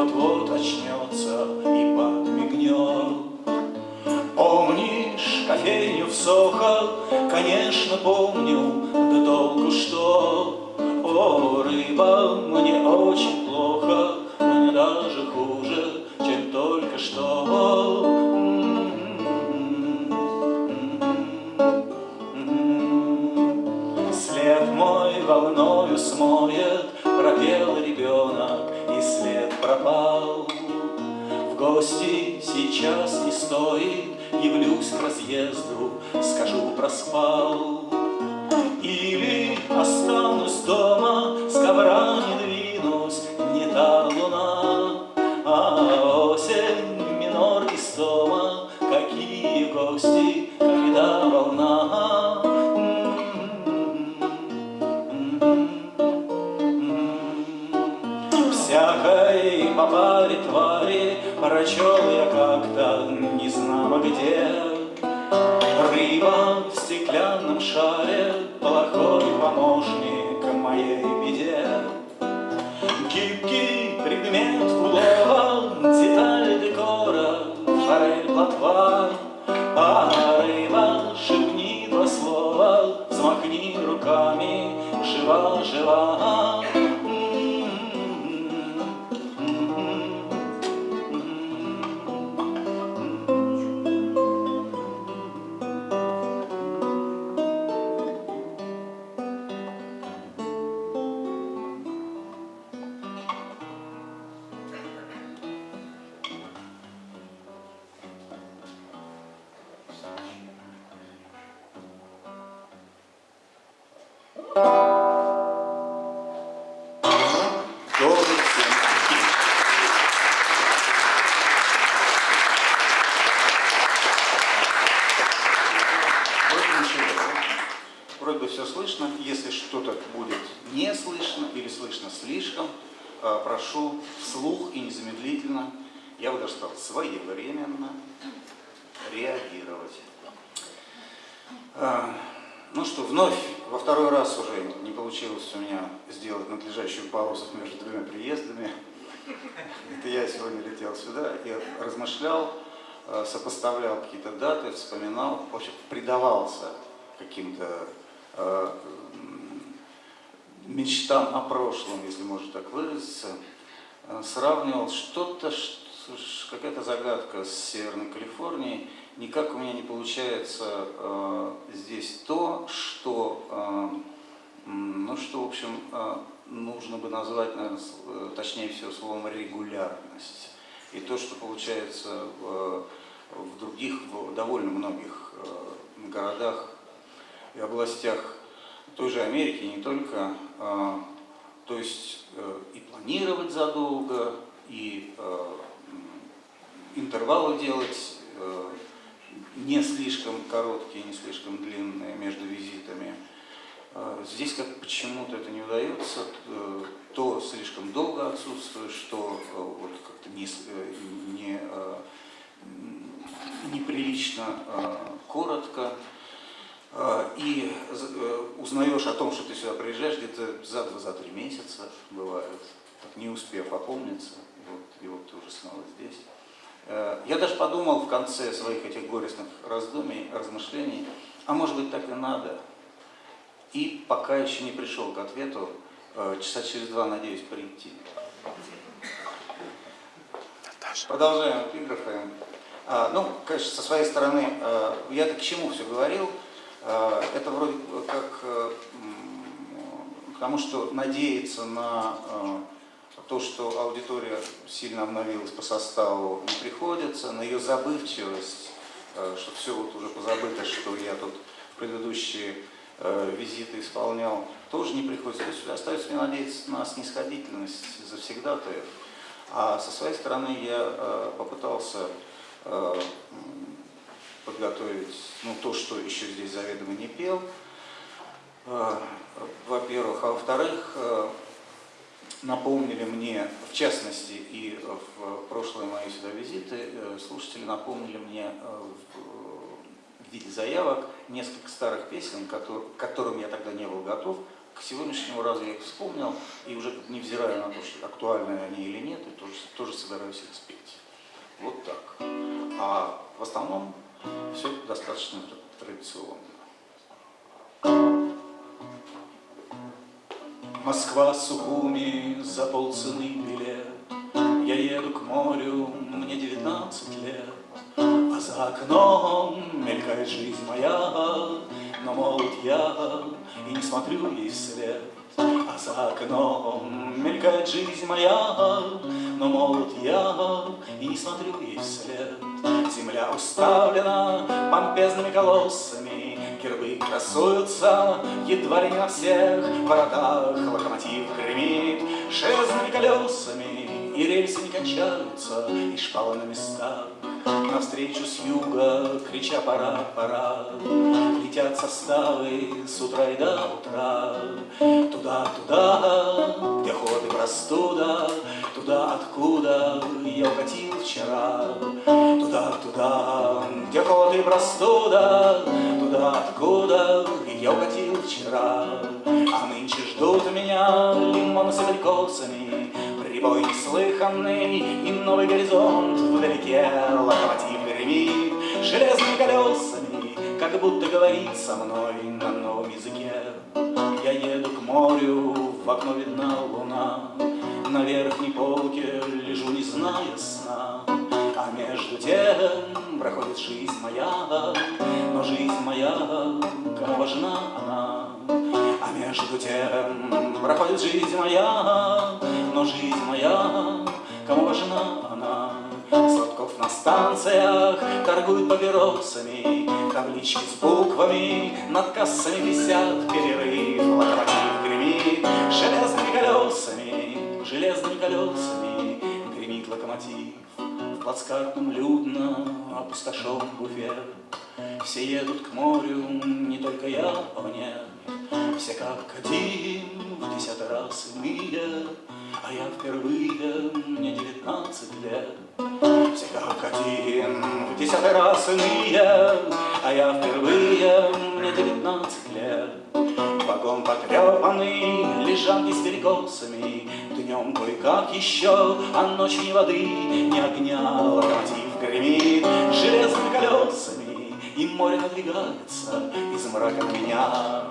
вот-вот очнется и подмигнет. Помнишь кофейню в Сохо? Конечно, помню, да толку что. О, рыба, мне очень плохо, мне даже хуже, чем только что. След мой волною смоет, пропел ребенок пропал. В гости сейчас не стоит, явлюсь к разъезду, скажу проспал. Или останусь дома, с ковра не двинусь, не та луна, а осень, минор и стома, знамо прошу вслух и незамедлительно, я бы даже сказал, своевременно реагировать. Э, Ну что, вновь, во второй раз уже не получилось у меня сделать надлежащую паузу между двумя приездами. Это я сегодня летел сюда и размышлял, э, сопоставлял какие-то даты, вспоминал, в общем, предавался каким-то э, мечтам о прошлом, если можно так выразиться, Э, сравнивал что-то, какая-то загадка с Северной Калифорнией, никак у меня не получается э, здесь то, что, э, ну, что, в общем, э, нужно бы назвать, наверное, э, точнее всего словом регулярность. И то, что получается в, в других, в довольно многих э, городах и областях той же Америки, не только, э, то есть э, и планировать задолго, и э, интервалы делать э, не слишком короткие, не слишком длинные между визитами. Здесь как почему-то это не удается, то слишком долго отсутствует, что вот как-то не, не, неприлично э, коротко. Э, И э, узнаешь о том, что ты сюда приезжаешь где-то за два, за три месяца бывает, так не успев опомниться, вот, и вот ты уже снова здесь. Э, Я даже подумал в конце своих этих горестных раздумий, размышлений, а может быть так и надо. И пока еще не пришел к ответу, часа через два надеюсь прийти. Продолжаем эпиграфы. А, ну, конечно, со своей стороны, я-то к чему все говорил? Э, это вроде как э, м, к тому, что надеяться на э, то, что аудитория сильно обновилась по составу, не приходится, на ее забывчивость, э, что все вот уже позабыто, что я тут предыдущие э, визиты исполнял, тоже не приходится. То есть остается мне надеяться на снисходительность завсегдатаев. А со своей стороны я э, попытался э, подготовить ну, то, что еще здесь заведомо не пел, э, во-первых. А во-вторых, э, напомнили мне, в частности, и в прошлые мои сюда визиты, э, слушатели напомнили мне в виде заявок несколько старых песен, к которым я тогда не был готов. К сегодняшнему разу я их вспомнил, и уже невзирая на то, что актуальны они или нет, я тоже, тоже собираюсь их спеть. Вот так. А в основном Все достаточно традиционно. Москва, Сухуми, за полцены билет. Я еду к морю, мне девятнадцать лет. А за окном мелькает жизнь моя, Но молод я и не смотрю ей вслед. А за окном мелькает жизнь моя, Но молод я и не смотрю ей вслед. Земля уставлена помпезными колоссами, Гербы красуются едва ли не на всех воротах. Локомотив гремит железными колесами, И рельсы не кончаются, и шпалы на местах. Навстречу с юга, крича «пора, пора», Летят составы с утра и до утра. Туда, туда, где ход простуда, Туда, откуда я укатил вчера. Туда, туда, где ход простуда, Туда, откуда я укатил вчера. А нынче ждут меня лимоны с абрикосами, Прибой неслыханный и новый горизонт вдалеке. Локомотив гремит железными колесами, Как будто говорит со мной на новом языке. Я еду к морю, в окно видна луна, На верхней полке лежу, не зная сна. А между тем проходит жизнь моя, Но жизнь моя, кому важна она? А между тем проходит жизнь моя, Но жизнь моя, кому важна она? Сладков на станциях торгуют папиросами, Таблички с буквами над кассами висят перерыв. Локомотив гремит железными колесами, Железными колесами гремит локомотив. В плацкартном людно опустошен буфет, Все едут к морю, не только я, о нет, Все как один, в десятый раз иные, А я впервые, мне девятнадцать лет. Все как один, в десятый раз иные, А я впервые, мне девятнадцать лет. Вагон потрепанный, лежанки с перекосами, Днем кое-как еще, а ночью ни воды, ни огня. Локомотив гремит железными колесами, И море надвигается из мрака на меня.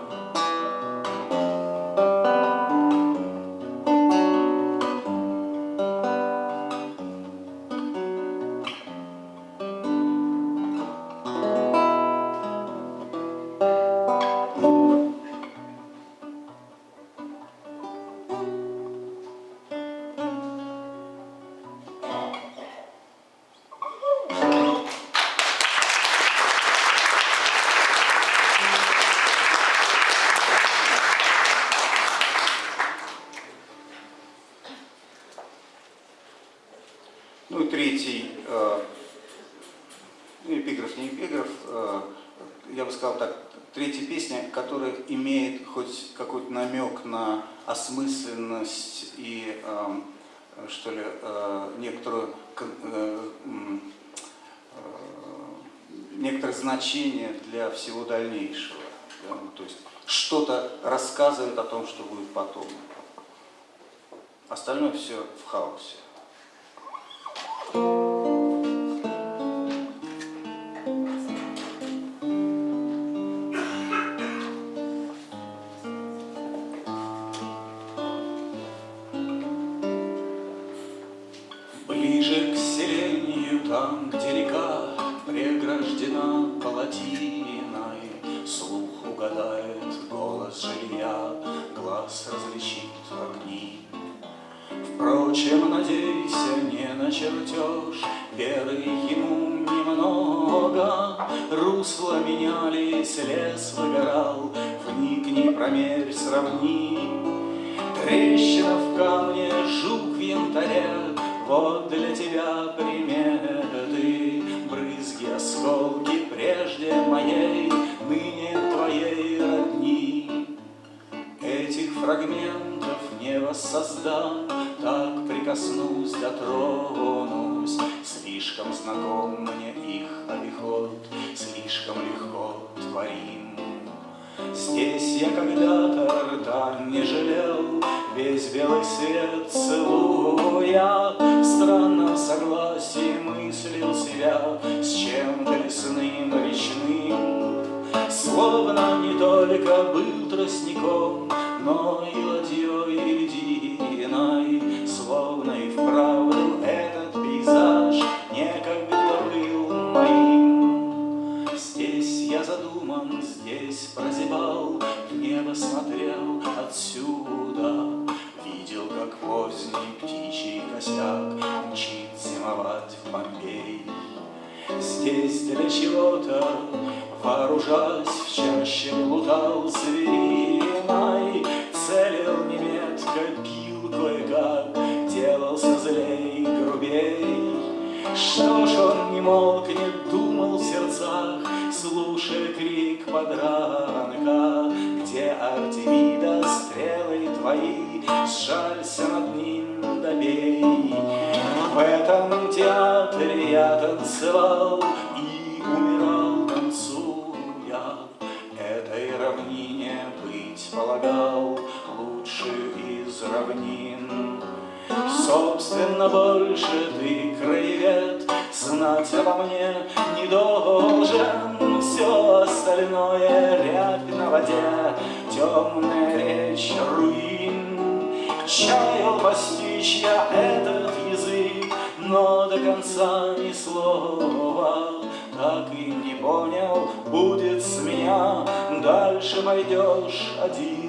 Ну и третий, э, ну, эпиграф, не эпиграф, э, я бы сказал так, третья песня, которая имеет хоть какой-то намек на осмысленность и, э, что ли, э, некоторую, некоторое значение для всего дальнейшего. Да, ну, то есть что-то рассказывает о том, что будет потом. Остальное все в хаосе. Ближе к селению, там, где река Преграждена палатиной, Слух угадает голос жилья, Глаз различит огни. Впрочем, надейся, не на чертеж, Веры ему немного. Русла менялись, лес выгорал, Вникни, промерь, сравни. Трещина в камне, жук в янтаре, Вот для тебя приметы, Брызги, осколки прежде моей, Ныне твоей родни. Этих фрагментов не воссоздам, Так прикоснусь, дотронусь. Слишком знаком мне их обиход, Слишком легко творим. Здесь я когда-то рта не жалел, Весь белый свет странно в согласии мыслил себя С чем-то лесным речным. Словно не только был тростником, но и ладьей единой. Чего-то, вооружаясь, в чаще плутал звериной, Целил неметко, бил кое-как, делался злей, грубей. Что ж он не молк, не думал в сердцах, слушая крик подранка, Где Артемида стрелы твои, сжалься над ним, добей. В этом театре я танцевал Собственно, больше ты, краевед, знать обо мне не должен. Все остальное рябь на воде, темная речь руин. Чаял постичь я этот язык, но до конца ни слова Так и не понял, будет с меня, дальше пойдешь один.